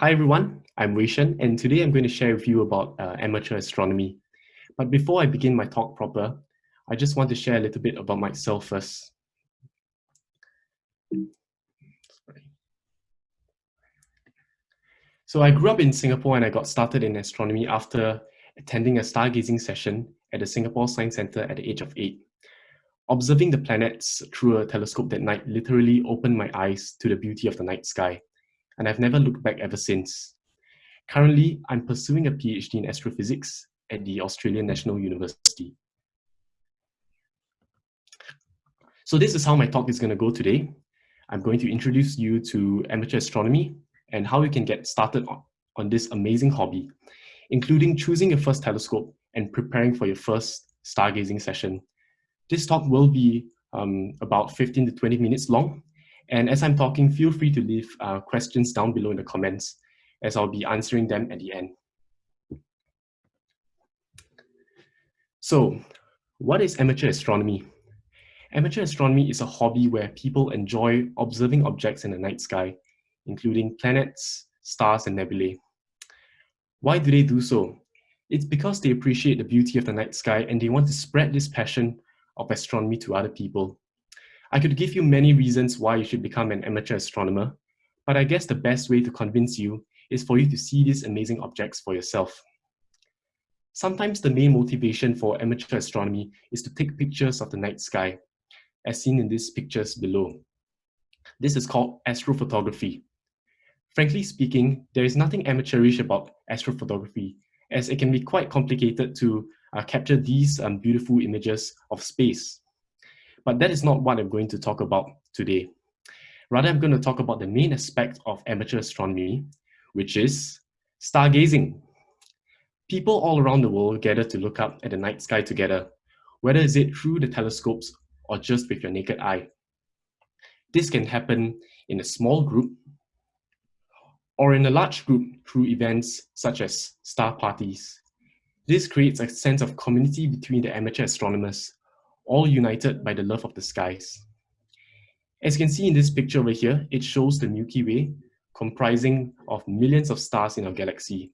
Hi everyone, I'm Weishen and today I'm going to share with you about uh, amateur astronomy. But before I begin my talk proper, I just want to share a little bit about myself first. So I grew up in Singapore and I got started in astronomy after attending a stargazing session at the Singapore Science Centre at the age of eight. Observing the planets through a telescope that night literally opened my eyes to the beauty of the night sky and I've never looked back ever since. Currently, I'm pursuing a PhD in astrophysics at the Australian National University. So this is how my talk is going to go today. I'm going to introduce you to amateur astronomy and how you can get started on, on this amazing hobby, including choosing your first telescope and preparing for your first stargazing session. This talk will be um, about 15 to 20 minutes long, and as I'm talking, feel free to leave uh, questions down below in the comments as I'll be answering them at the end. So what is amateur astronomy? Amateur astronomy is a hobby where people enjoy observing objects in the night sky, including planets, stars, and nebulae. Why do they do so? It's because they appreciate the beauty of the night sky and they want to spread this passion of astronomy to other people. I could give you many reasons why you should become an amateur astronomer, but I guess the best way to convince you is for you to see these amazing objects for yourself. Sometimes the main motivation for amateur astronomy is to take pictures of the night sky, as seen in these pictures below. This is called astrophotography. Frankly speaking, there is nothing amateurish about astrophotography, as it can be quite complicated to uh, capture these um, beautiful images of space. But that is not what I'm going to talk about today. Rather, I'm going to talk about the main aspect of amateur astronomy, which is stargazing. People all around the world gather to look up at the night sky together, whether is it through the telescopes or just with your naked eye. This can happen in a small group or in a large group through events such as star parties. This creates a sense of community between the amateur astronomers all united by the love of the skies. As you can see in this picture over here, it shows the Milky Way, comprising of millions of stars in our galaxy.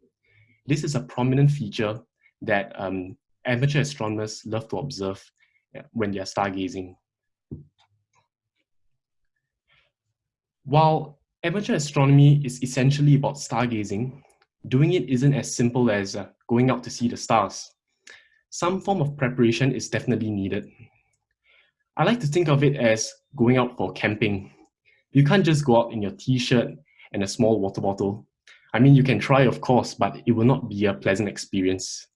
This is a prominent feature that um, amateur astronomers love to observe when they are stargazing. While amateur astronomy is essentially about stargazing, doing it isn't as simple as uh, going out to see the stars some form of preparation is definitely needed. I like to think of it as going out for camping. You can't just go out in your t-shirt and a small water bottle. I mean, you can try, of course, but it will not be a pleasant experience.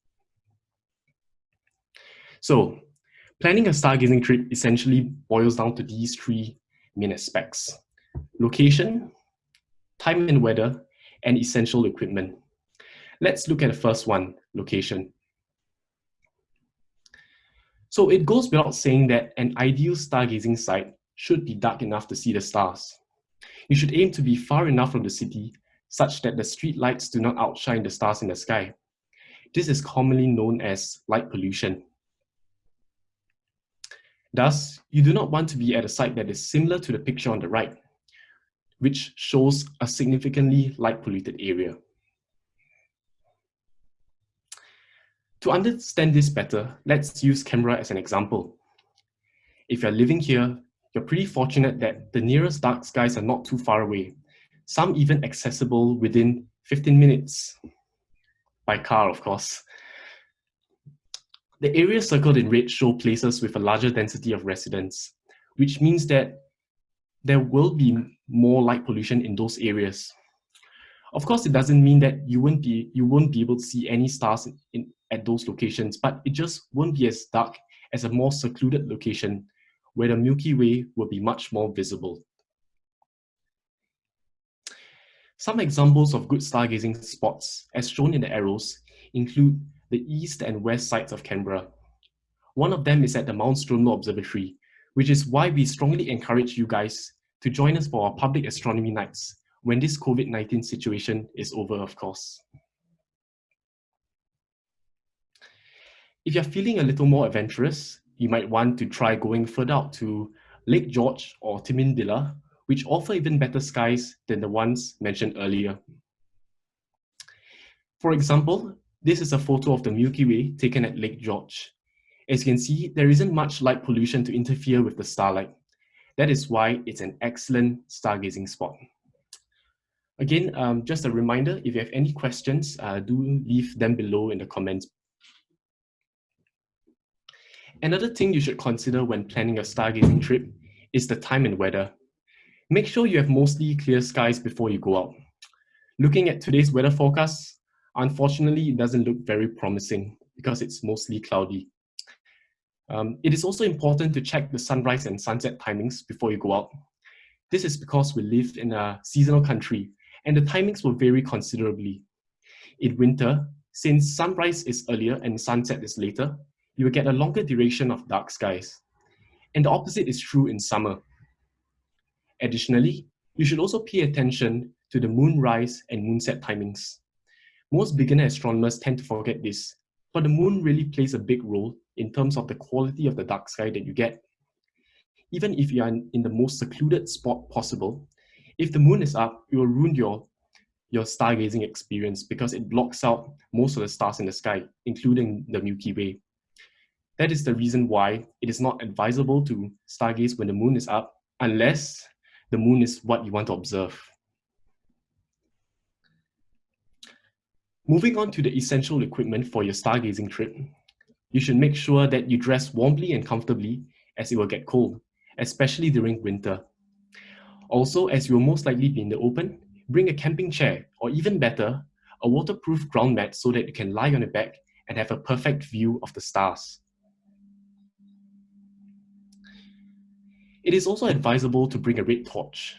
So, planning a stargazing trip essentially boils down to these three main aspects. Location, time and weather, and essential equipment. Let's look at the first one, location. So it goes without saying that an ideal stargazing site should be dark enough to see the stars. You should aim to be far enough from the city such that the street lights do not outshine the stars in the sky. This is commonly known as light pollution. Thus, you do not want to be at a site that is similar to the picture on the right, which shows a significantly light polluted area. To understand this better, let's use Canberra as an example. If you're living here, you're pretty fortunate that the nearest dark skies are not too far away, some even accessible within 15 minutes, by car of course. The areas circled in red show places with a larger density of residents, which means that there will be more light pollution in those areas. Of course, it doesn't mean that you won't be you won't be able to see any stars in, at those locations, but it just won't be as dark as a more secluded location where the Milky Way will be much more visible. Some examples of good stargazing spots, as shown in the arrows, include the east and west sides of Canberra. One of them is at the Mount Stromlo Observatory, which is why we strongly encourage you guys to join us for our public astronomy nights when this COVID-19 situation is over, of course. If you're feeling a little more adventurous, you might want to try going further out to Lake George or Tidbinbilla, which offer even better skies than the ones mentioned earlier. For example, this is a photo of the Milky Way taken at Lake George. As you can see, there isn't much light pollution to interfere with the starlight. That is why it's an excellent stargazing spot. Again, um, just a reminder, if you have any questions, uh, do leave them below in the comments. Another thing you should consider when planning a stargazing trip is the time and weather. Make sure you have mostly clear skies before you go out. Looking at today's weather forecast, unfortunately, it doesn't look very promising because it's mostly cloudy. Um, it is also important to check the sunrise and sunset timings before you go out. This is because we live in a seasonal country and the timings will vary considerably. In winter, since sunrise is earlier and sunset is later, you will get a longer duration of dark skies. And the opposite is true in summer. Additionally, you should also pay attention to the moonrise and moonset timings. Most beginner astronomers tend to forget this, but the moon really plays a big role in terms of the quality of the dark sky that you get. Even if you are in the most secluded spot possible, if the moon is up, it will ruin your, your stargazing experience because it blocks out most of the stars in the sky, including the Milky Way. That is the reason why it is not advisable to stargaze when the moon is up unless the moon is what you want to observe. Moving on to the essential equipment for your stargazing trip, you should make sure that you dress warmly and comfortably as it will get cold, especially during winter. Also, as you will most likely be in the open, bring a camping chair, or even better, a waterproof ground mat so that you can lie on your back and have a perfect view of the stars. It is also advisable to bring a red torch.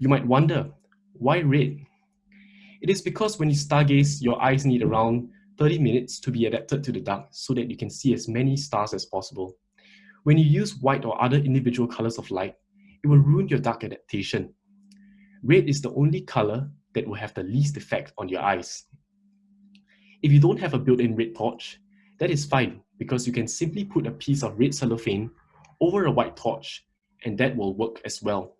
You might wonder, why red? It is because when you stargaze, your eyes need around 30 minutes to be adapted to the dark so that you can see as many stars as possible. When you use white or other individual colors of light, it will ruin your dark adaptation. Red is the only color that will have the least effect on your eyes. If you don't have a built-in red torch, that is fine because you can simply put a piece of red cellophane over a white torch and that will work as well.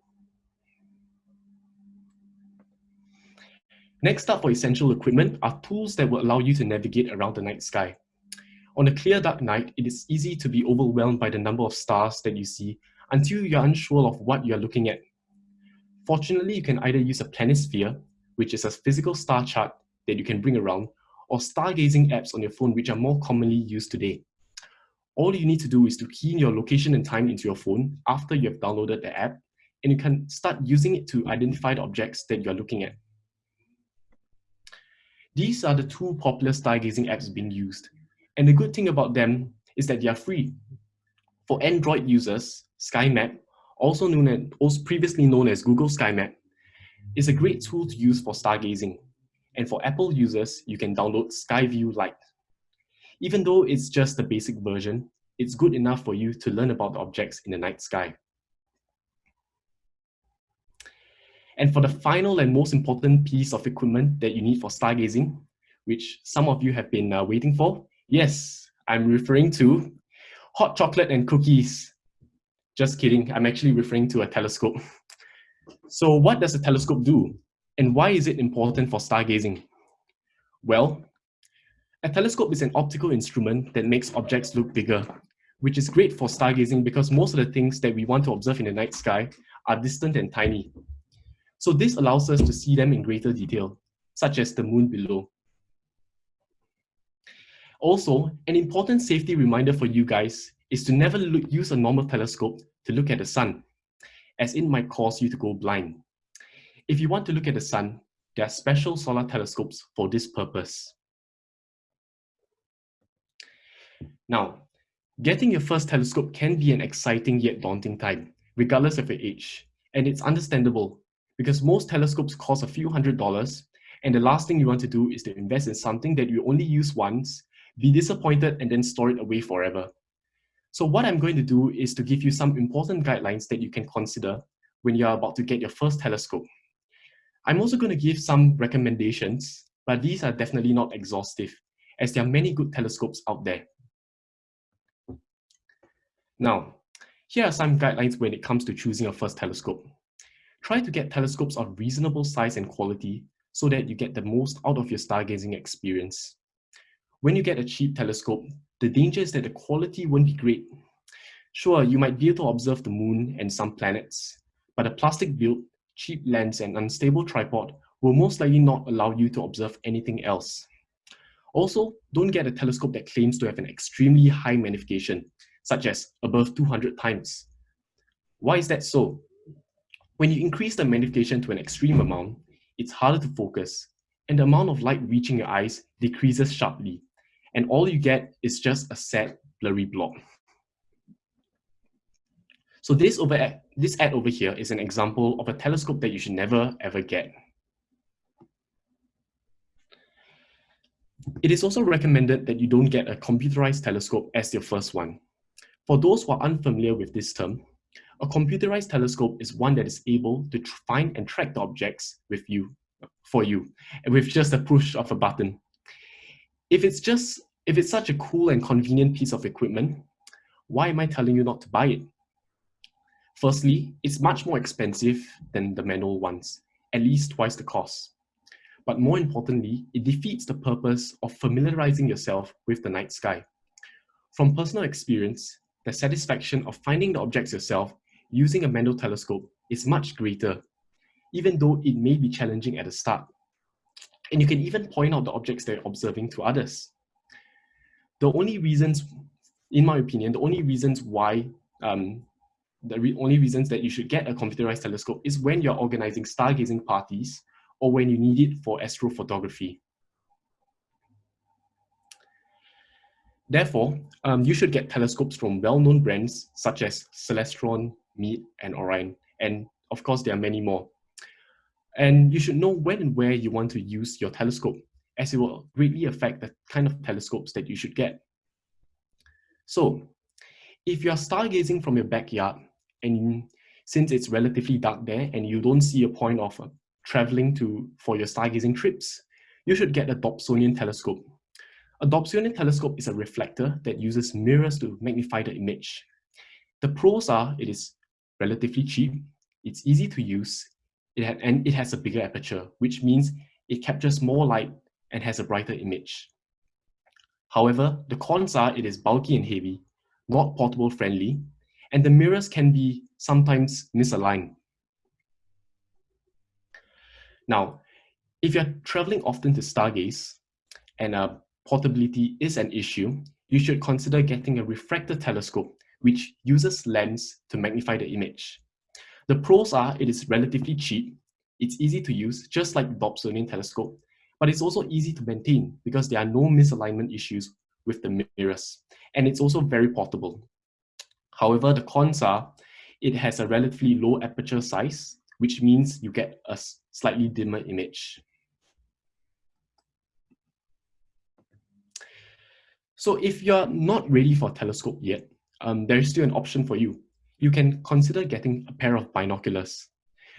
Next up for essential equipment are tools that will allow you to navigate around the night sky. On a clear dark night, it is easy to be overwhelmed by the number of stars that you see until you're unsure of what you're looking at. Fortunately, you can either use a planisphere, which is a physical star chart that you can bring around, or stargazing apps on your phone, which are more commonly used today. All you need to do is to key in your location and time into your phone after you have downloaded the app, and you can start using it to identify the objects that you're looking at. These are the two popular stargazing apps being used. And the good thing about them is that they are free. For Android users, SkyMap, also known as, previously known as Google SkyMap, is a great tool to use for stargazing. And for Apple users, you can download Skyview Lite. Even though it's just the basic version, it's good enough for you to learn about the objects in the night sky. And for the final and most important piece of equipment that you need for stargazing, which some of you have been uh, waiting for, yes, I'm referring to hot chocolate and cookies. Just kidding, I'm actually referring to a telescope. So what does a telescope do? And why is it important for stargazing? Well, a telescope is an optical instrument that makes objects look bigger, which is great for stargazing because most of the things that we want to observe in the night sky are distant and tiny. So this allows us to see them in greater detail, such as the moon below. Also, an important safety reminder for you guys is to never look, use a normal telescope to look at the sun, as it might cause you to go blind. If you want to look at the sun, there are special solar telescopes for this purpose. Now, getting your first telescope can be an exciting yet daunting time, regardless of your age, and it's understandable because most telescopes cost a few hundred dollars, and the last thing you want to do is to invest in something that you only use once, be disappointed, and then store it away forever. So what I'm going to do is to give you some important guidelines that you can consider when you're about to get your first telescope. I'm also going to give some recommendations, but these are definitely not exhaustive, as there are many good telescopes out there. Now, here are some guidelines when it comes to choosing a first telescope. Try to get telescopes of reasonable size and quality so that you get the most out of your stargazing experience. When you get a cheap telescope, the danger is that the quality won't be great. Sure, you might be able to observe the moon and some planets, but a plastic build, cheap lens and unstable tripod will most likely not allow you to observe anything else. Also, don't get a telescope that claims to have an extremely high magnification, such as above 200 times. Why is that so? When you increase the magnification to an extreme amount, it's harder to focus, and the amount of light reaching your eyes decreases sharply, and all you get is just a sad, blurry blob. So this, over, this ad over here is an example of a telescope that you should never ever get. It is also recommended that you don't get a computerized telescope as your first one. For those who are unfamiliar with this term, a computerized telescope is one that is able to find and track the objects with you, for you, with just a push of a button. If it's just, if it's such a cool and convenient piece of equipment, why am I telling you not to buy it? Firstly, it's much more expensive than the manual ones, at least twice the cost. But more importantly, it defeats the purpose of familiarizing yourself with the night sky. From personal experience, the satisfaction of finding the objects yourself using a manual telescope is much greater, even though it may be challenging at the start. And you can even point out the objects that you're observing to others. The only reasons, in my opinion, the only reasons why, um, the re only reasons that you should get a computerized telescope is when you're organizing stargazing parties or when you need it for astrophotography. Therefore, um, you should get telescopes from well-known brands such as Celestron, Meade, and Orion. And of course, there are many more. And you should know when and where you want to use your telescope, as it will greatly affect the kind of telescopes that you should get. So, if you're stargazing from your backyard, and since it's relatively dark there and you don't see a point of uh, traveling to for your stargazing trips, you should get a Dobsonian telescope. A Dobsonian telescope is a reflector that uses mirrors to magnify the image. The pros are it is relatively cheap, it's easy to use, it and it has a bigger aperture, which means it captures more light and has a brighter image. However, the cons are it is bulky and heavy, not portable friendly, and the mirrors can be sometimes misaligned. Now, if you're traveling often to stargaze and uh, portability is an issue, you should consider getting a refractor telescope which uses lens to magnify the image. The pros are it is relatively cheap, it's easy to use, just like the Dobsonian telescope, but it's also easy to maintain because there are no misalignment issues with the mirrors, and it's also very portable. However, the cons are it has a relatively low aperture size, which means you get a slightly dimmer image. So if you're not ready for a telescope yet, um, there is still an option for you. You can consider getting a pair of binoculars.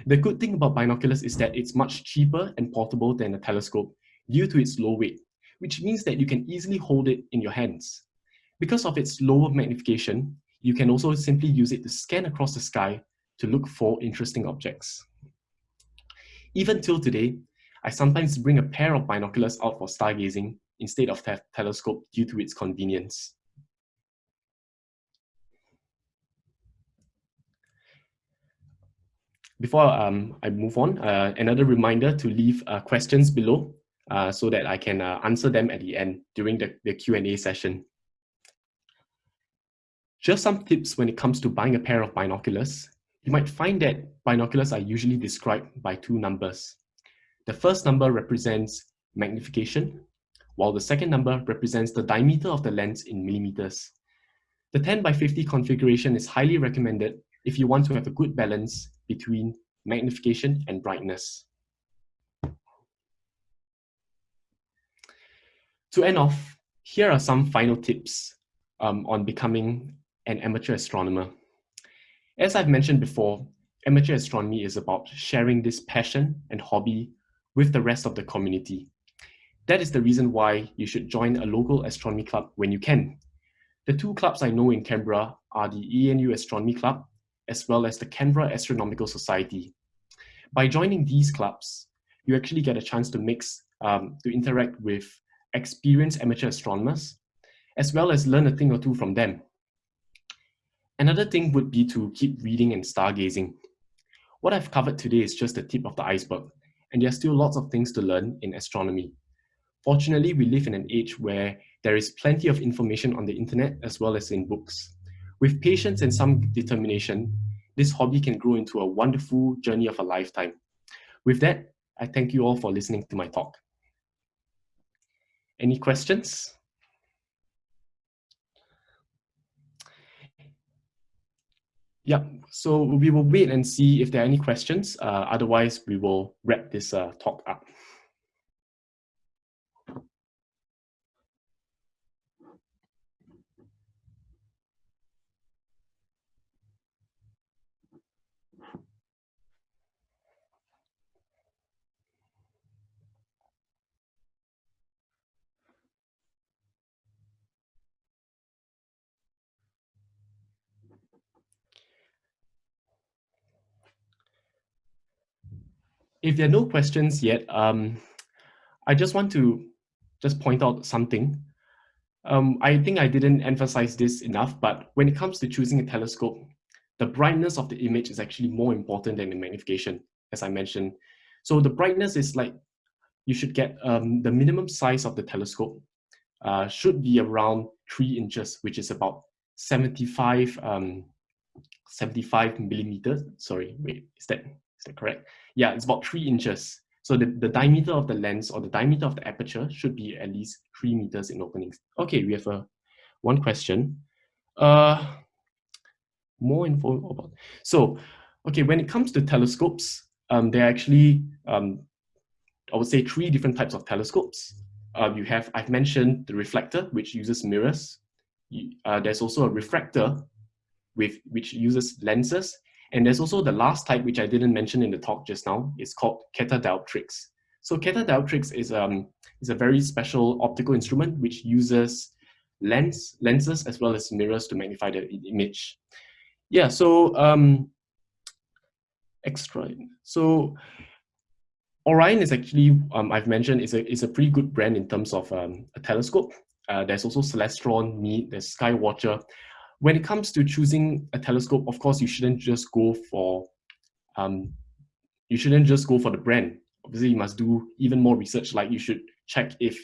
The good thing about binoculars is that it's much cheaper and portable than a telescope due to its low weight, which means that you can easily hold it in your hands. Because of its lower magnification, you can also simply use it to scan across the sky to look for interesting objects. Even till today, I sometimes bring a pair of binoculars out for stargazing instead of te telescope due to its convenience. Before um, I move on, uh, another reminder to leave uh, questions below uh, so that I can uh, answer them at the end during the, the Q&A session. Just some tips when it comes to buying a pair of binoculars you might find that binoculars are usually described by two numbers. The first number represents magnification, while the second number represents the diameter of the lens in millimeters. The 10 by 50 configuration is highly recommended if you want to have a good balance between magnification and brightness. To end off, here are some final tips um, on becoming an amateur astronomer. As I've mentioned before, amateur astronomy is about sharing this passion and hobby with the rest of the community. That is the reason why you should join a local astronomy club when you can. The two clubs I know in Canberra are the ANU Astronomy Club as well as the Canberra Astronomical Society. By joining these clubs, you actually get a chance to mix, um, to interact with experienced amateur astronomers, as well as learn a thing or two from them. Another thing would be to keep reading and stargazing. What I've covered today is just the tip of the iceberg, and there are still lots of things to learn in astronomy. Fortunately, we live in an age where there is plenty of information on the internet as well as in books. With patience and some determination, this hobby can grow into a wonderful journey of a lifetime. With that, I thank you all for listening to my talk. Any questions? Yeah, so we will wait and see if there are any questions. Uh, otherwise, we will wrap this uh, talk up. If there are no questions yet, um, I just want to just point out something. Um, I think I didn't emphasize this enough, but when it comes to choosing a telescope, the brightness of the image is actually more important than the magnification, as I mentioned. So the brightness is like, you should get um, the minimum size of the telescope uh, should be around three inches, which is about 75, um, 75 millimeters. Sorry, wait, is that that correct? Yeah, it's about three inches. So the, the diameter of the lens or the diameter of the aperture should be at least three meters in openings. Okay, we have a one question. Uh, more info about. So, okay, when it comes to telescopes, um, there are actually, um, I would say, three different types of telescopes. Uh, you have, I've mentioned the reflector, which uses mirrors. Uh, there's also a refractor, with which uses lenses, and there's also the last type, which I didn't mention in the talk just now, it's called catadioptrics. So catadioptrics is, um, is a very special optical instrument which uses lens, lenses as well as mirrors to magnify the image. Yeah, so um, extra. So Orion is actually, um, I've mentioned, is a, is a pretty good brand in terms of um, a telescope. Uh, there's also Celestron, Meade, there's Skywatcher when it comes to choosing a telescope, of course, you shouldn't just go for um, you shouldn't just go for the brand. Obviously, you must do even more research. Like you should check if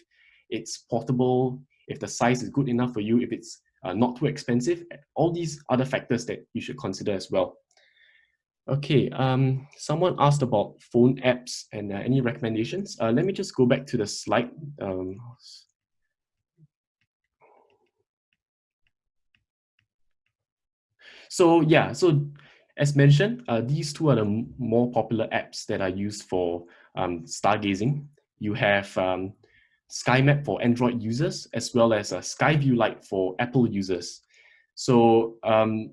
it's portable, if the size is good enough for you, if it's uh, not too expensive. All these other factors that you should consider as well. Okay, um, someone asked about phone apps and uh, any recommendations. Uh, let me just go back to the slide. Um, So yeah, so as mentioned, uh, these two are the more popular apps that are used for um, stargazing. You have um, SkyMap for Android users, as well as a Skyview Lite for Apple users. So um,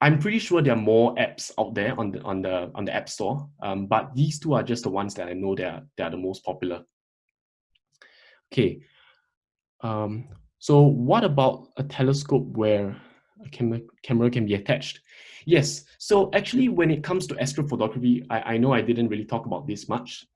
I'm pretty sure there are more apps out there on the on the on the App Store, um, but these two are just the ones that I know that are, that are the most popular. Okay, um, so what about a telescope where camera, camera can be attached. Yes, so actually when it comes to astrophotography, I, I know I didn't really talk about this much.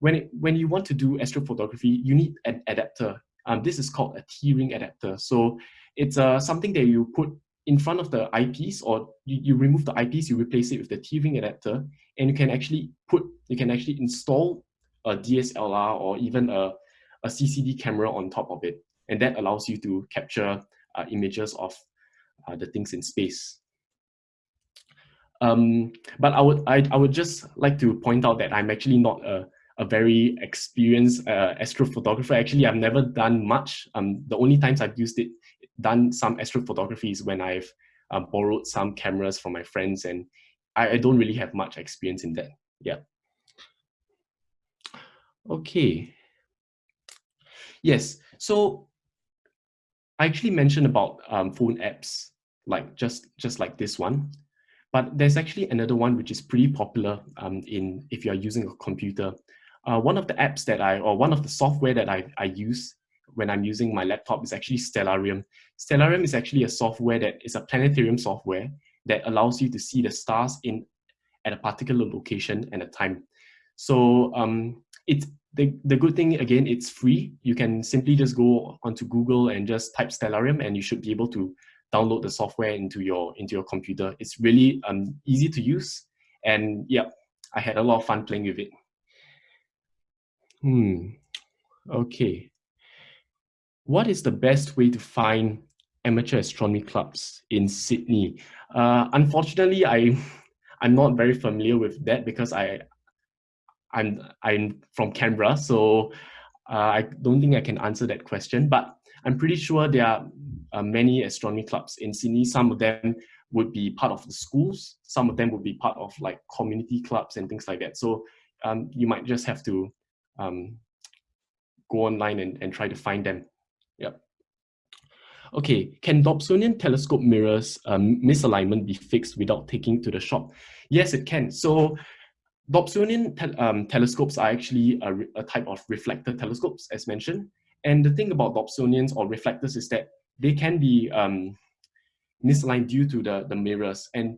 When, it, when you want to do astrophotography, you need an adapter. Um, this is called a T-ring adapter. So it's uh, something that you put in front of the eyepiece or you, you remove the eyepiece, you replace it with the T-ring adapter and you can actually put, you can actually install a DSLR or even a, a CCD camera on top of it. And that allows you to capture uh, images of uh, the things in space. Um, but I would I, I would just like to point out that I'm actually not a, a very experienced uh, astrophotographer. Actually, I've never done much. Um, the only times I've used it, done some astrophotography is when I've uh, borrowed some cameras from my friends and I, I don't really have much experience in that. Yeah. Okay. Yes, so I actually mentioned about um, phone apps, like just, just like this one. But there's actually another one which is pretty popular um, in if you're using a computer. Uh, one of the apps that I, or one of the software that I, I use when I'm using my laptop is actually Stellarium. Stellarium is actually a software that is a planetarium software that allows you to see the stars in at a particular location and a time. So um, it's the, the good thing, again, it's free. You can simply just go onto Google and just type Stellarium and you should be able to download the software into your, into your computer. It's really um, easy to use. And yeah, I had a lot of fun playing with it. Hmm, okay. What is the best way to find amateur astronomy clubs in Sydney? Uh, unfortunately, I, I'm not very familiar with that because I, I'm, I'm from Canberra, so uh, I don't think I can answer that question, but I'm pretty sure there are uh, many astronomy clubs in Sydney. Some of them would be part of the schools. Some of them would be part of like community clubs and things like that. So um, you might just have to um, go online and, and try to find them. Yep. Okay, can Dobsonian telescope mirrors um, misalignment be fixed without taking to the shop? Yes, it can. So Dobsonian te um, telescopes are actually a, a, type of reflector telescopes, as mentioned. And the thing about Dobsonians or reflectors is that they can be um, misaligned due to the, the mirrors. And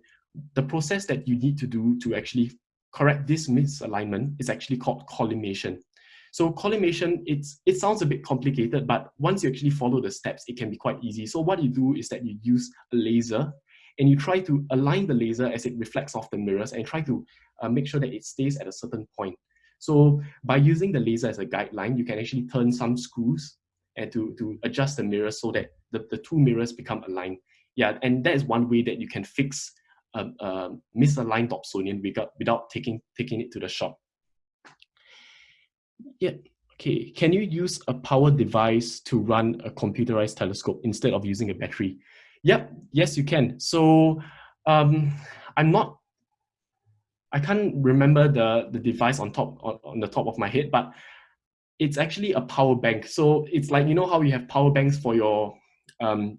the process that you need to do to actually correct this misalignment is actually called collimation. So collimation, it's, it sounds a bit complicated, but once you actually follow the steps, it can be quite easy. So what you do is that you use a laser and you try to align the laser as it reflects off the mirrors and try to uh, make sure that it stays at a certain point. So by using the laser as a guideline, you can actually turn some screws and to, to adjust the mirror so that the, the two mirrors become aligned. Yeah, and that is one way that you can fix a, a misaligned Dobsonian without, without taking, taking it to the shop. Yeah, okay. Can you use a power device to run a computerized telescope instead of using a battery? Yep, yes, you can. So um, I'm not, I can't remember the, the device on top on, on the top of my head, but it's actually a power bank. So it's like, you know how you have power banks for your, um,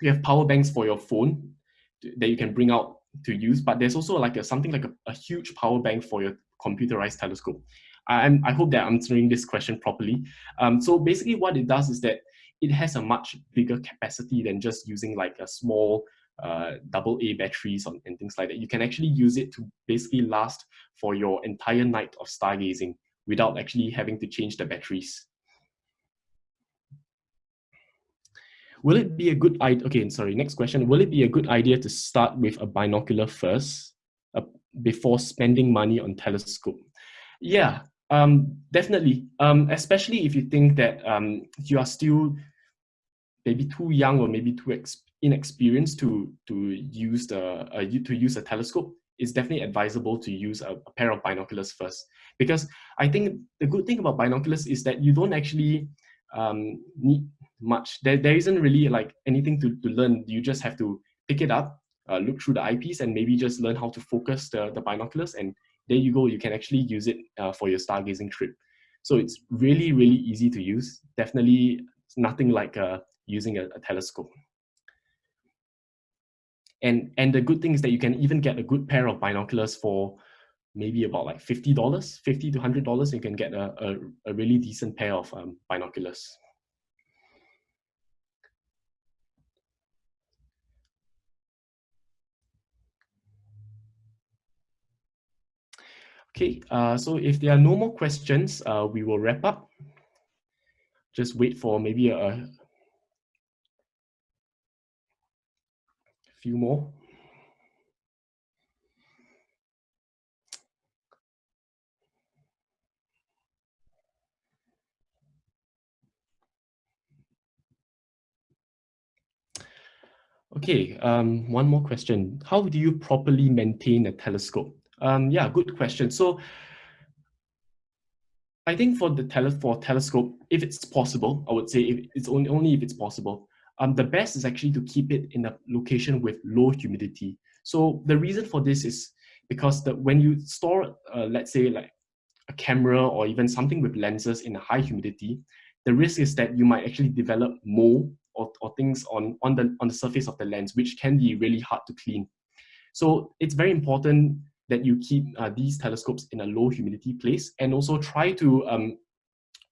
you have power banks for your phone that you can bring out to use, but there's also like a, something like a, a huge power bank for your computerized telescope. I'm, I hope that I'm answering this question properly. Um, so basically what it does is that it has a much bigger capacity than just using like a small uh, double A batteries on, and things like that. You can actually use it to basically last for your entire night of stargazing without actually having to change the batteries. Will it be a good idea? Okay, sorry, next question. Will it be a good idea to start with a binocular first uh, before spending money on telescope? Yeah, um, definitely, um, especially if you think that um, you are still maybe too young or maybe too inexperienced to to use the uh, to use a telescope, it's definitely advisable to use a, a, pair of binoculars first. Because I think the good thing about binoculars is that you don't actually um, need much. There, there isn't really like anything to, to learn. You just have to pick it up, uh, look through the eyepiece, and maybe just learn how to focus the, the binoculars. And there you go, you can actually use it uh, for your stargazing trip. So it's really, really easy to use. Definitely nothing like uh, using a, a telescope. And, and the good thing is that you can even get a good pair of binoculars for maybe about like $50, 50 to $100, you can get a, a, a really decent pair of um, binoculars. Okay, uh, so if there are no more questions, uh, we will wrap up. Just wait for maybe a, few more. Okay, um, one more question. How do you properly maintain a telescope? Um, yeah, good question. So I think for the tele for telescope, if it's possible, I would say if it's only, only if it's possible, um, the best is actually to keep it in a location with low humidity. So the reason for this is because the, when you store, uh, let's say like a camera or even something with lenses in a high humidity, the risk is that you might actually develop mold or, or things on, on, the, on the surface of the lens, which can be really hard to clean. So it's very important that you keep uh, these telescopes in a low humidity place and also try to, um,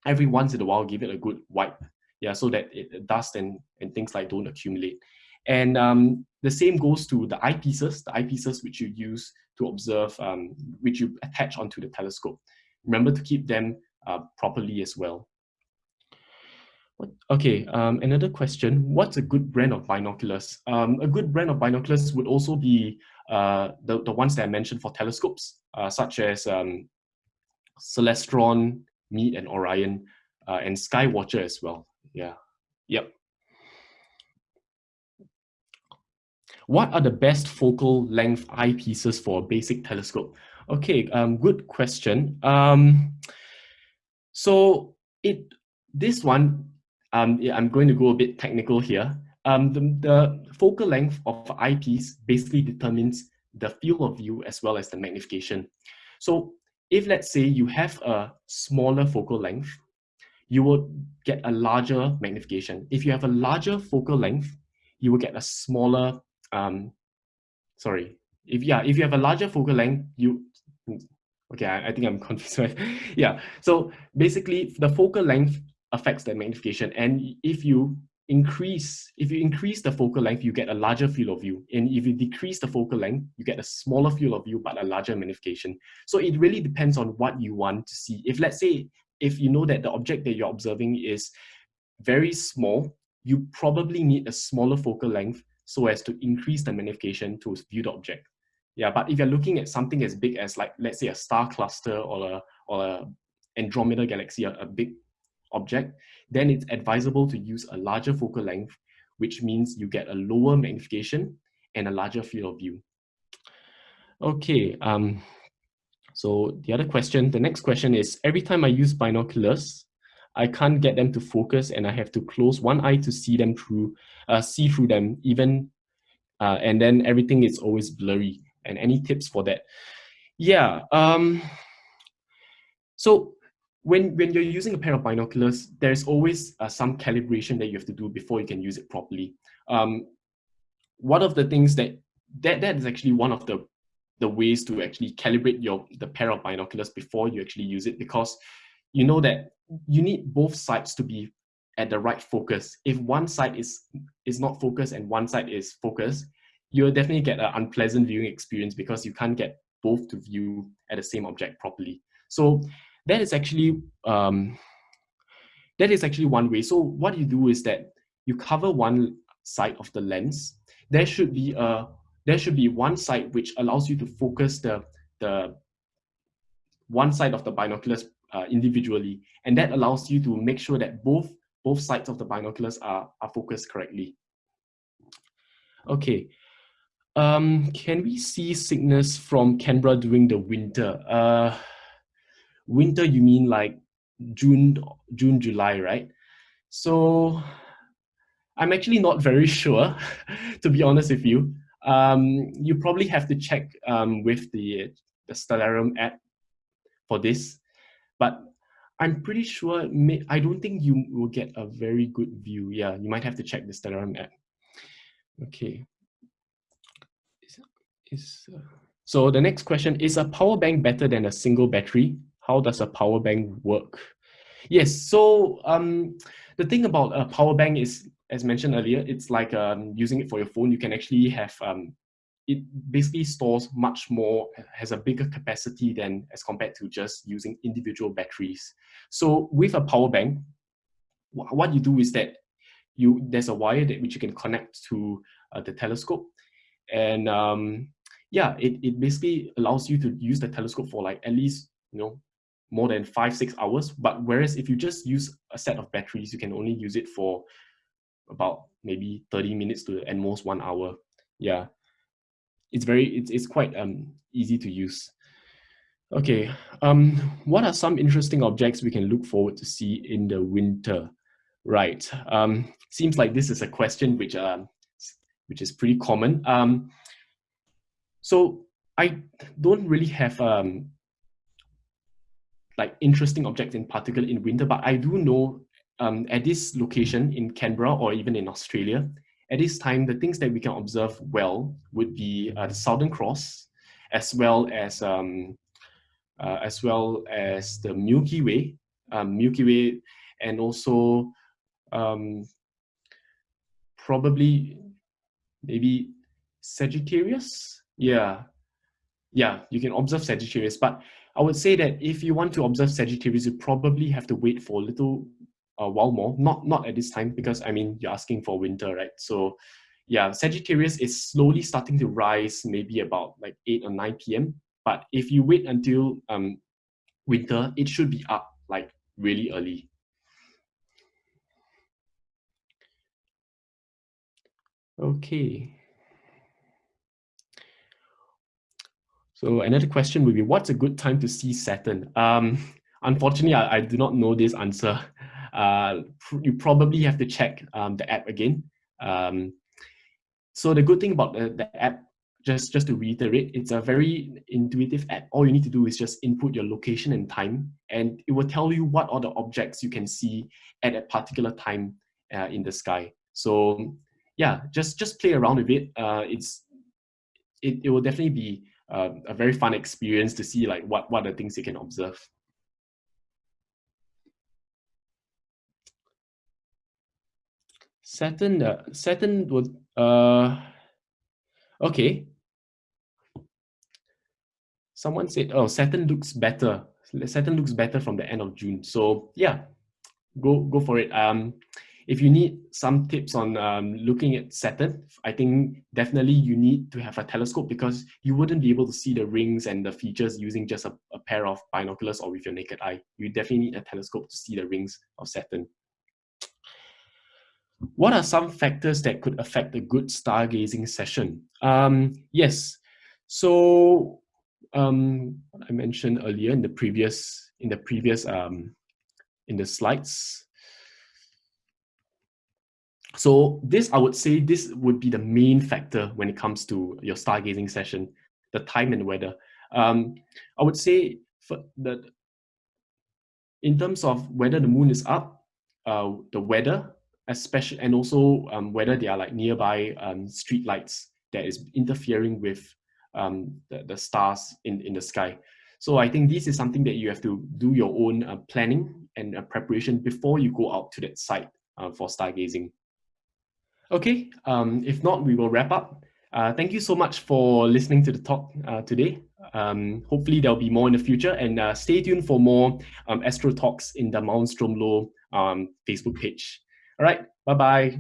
every once in a while, give it a good wipe yeah, so that it, dust and, and things like don't accumulate. And um, the same goes to the eyepieces, the eyepieces which you use to observe, um, which you attach onto the telescope. Remember to keep them uh, properly as well. Okay, um, another question. What's a good brand of binoculars? Um, a good brand of binoculars would also be uh, the, the ones that I mentioned for telescopes, uh, such as um, Celestron, Meade, and Orion, uh, and Skywatcher as well. Yeah, yep. What are the best focal length eyepieces for a basic telescope? Okay, um, good question. Um, so it this one um, I'm going to go a bit technical here. Um, the, the focal length of eyepiece basically determines the field of view as well as the magnification. So if let's say you have a smaller focal length, you will get a larger magnification. If you have a larger focal length, you will get a smaller, um, sorry, if yeah, if you have a larger focal length, you, okay, I, I think I'm confused. yeah, so basically the focal length affects the magnification. And if you increase, if you increase the focal length, you get a larger field of view. And if you decrease the focal length, you get a smaller field of view, but a larger magnification. So it really depends on what you want to see. If let's say, if you know that the object that you're observing is very small, you probably need a smaller focal length so as to increase the magnification to view the object. Yeah, but if you're looking at something as big as like, let's say a star cluster or a, or a Andromeda galaxy, a, a big object, then it's advisable to use a larger focal length, which means you get a lower magnification and a larger field of view. Okay, um, so the other question, the next question is, every time I use binoculars, I can't get them to focus and I have to close one eye to see them through, uh, see through them even, uh, and then everything is always blurry. And any tips for that? Yeah, um, so when, when you're using a pair of binoculars, there's always uh, some calibration that you have to do before you can use it properly. Um, one of the things that, that, that is actually one of the, the ways to actually calibrate your, the pair of binoculars before you actually use it because you know that you need both sides to be at the right focus. If one side is, is not focused and one side is focused, you'll definitely get an unpleasant viewing experience because you can't get both to view at the same object properly. So that is actually um, that is actually one way. So what you do is that you cover one side of the lens. There should be a there should be one side which allows you to focus the the one side of the binoculars uh, individually, and that allows you to make sure that both both sides of the binoculars are are focused correctly. Okay. Um, can we see sickness from Canberra during the winter? Uh, winter you mean like June, June, July, right? So I'm actually not very sure, to be honest with you. Um, you probably have to check um, with the, the Stellarium app for this, but I'm pretty sure, may, I don't think you will get a very good view. Yeah, you might have to check the Stellarium app. Okay. Is, is, uh, so the next question, is a power bank better than a single battery? how does a power bank work? Yes, so um, the thing about a power bank is, as mentioned earlier, it's like um, using it for your phone. You can actually have, um, it basically stores much more, has a bigger capacity than as compared to just using individual batteries. So with a power bank, what you do is that you there's a wire that which you can connect to uh, the telescope and um, yeah it, it basically allows you to use the telescope for like at least you know more than five, six hours. But whereas if you just use a set of batteries, you can only use it for about maybe 30 minutes to at most one hour. Yeah, it's very, it's, it's quite um, easy to use. Okay, um, what are some interesting objects we can look forward to see in the winter? Right, um, seems like this is a question which, uh, which is pretty common. Um, so I don't really have um, like interesting objects in particular in winter, but I do know um, at this location in Canberra or even in Australia, at this time, the things that we can observe well would be uh, the Southern Cross, as well as um, uh, as well as the Milky Way, um, Milky Way, and also um, probably maybe Sagittarius. Yeah, yeah, you can observe Sagittarius, but I would say that if you want to observe Sagittarius, you probably have to wait for a little uh, while more. Not not at this time because I mean you're asking for winter, right? So yeah, Sagittarius is slowly starting to rise, maybe about like eight or nine p.m. But if you wait until um, winter, it should be up like really early. Okay. So another question would be, what's a good time to see Saturn? Um, unfortunately, I, I, do not know this answer. Uh, you probably have to check um, the app again. Um, so the good thing about the, the app, just, just to reiterate, it's a very intuitive app. All you need to do is just input your location and time, and it will tell you what the objects you can see at a particular time uh, in the sky. So yeah, just just play around with it. Uh, it's it, it will definitely be uh, a very fun experience to see like what, what are the things you can observe. Saturn, uh, Saturn would, uh, okay. Someone said, oh, Saturn looks better. Saturn looks better from the end of June. So yeah, go, go for it. Um, if you need some tips on um, looking at Saturn, I think definitely you need to have a telescope because you wouldn't be able to see the rings and the features using just a, a pair of binoculars or with your naked eye. You definitely need a telescope to see the rings of Saturn. What are some factors that could affect a good stargazing session? Um, yes, so um, I mentioned earlier in the previous in the previous um, in the slides, so this, I would say, this would be the main factor when it comes to your stargazing session, the time and weather. Um, I would say for the, in terms of whether the moon is up, uh, the weather, especially, and also um, whether there are like nearby um, street lights that is interfering with um, the, the stars in, in the sky. So I think this is something that you have to do your own uh, planning and uh, preparation before you go out to that site uh, for stargazing. Okay, um, if not, we will wrap up. Uh, thank you so much for listening to the talk uh, today. Um, hopefully there'll be more in the future and uh, stay tuned for more um, Astro Talks in the Mount Stromlo um, Facebook page. All right, bye-bye.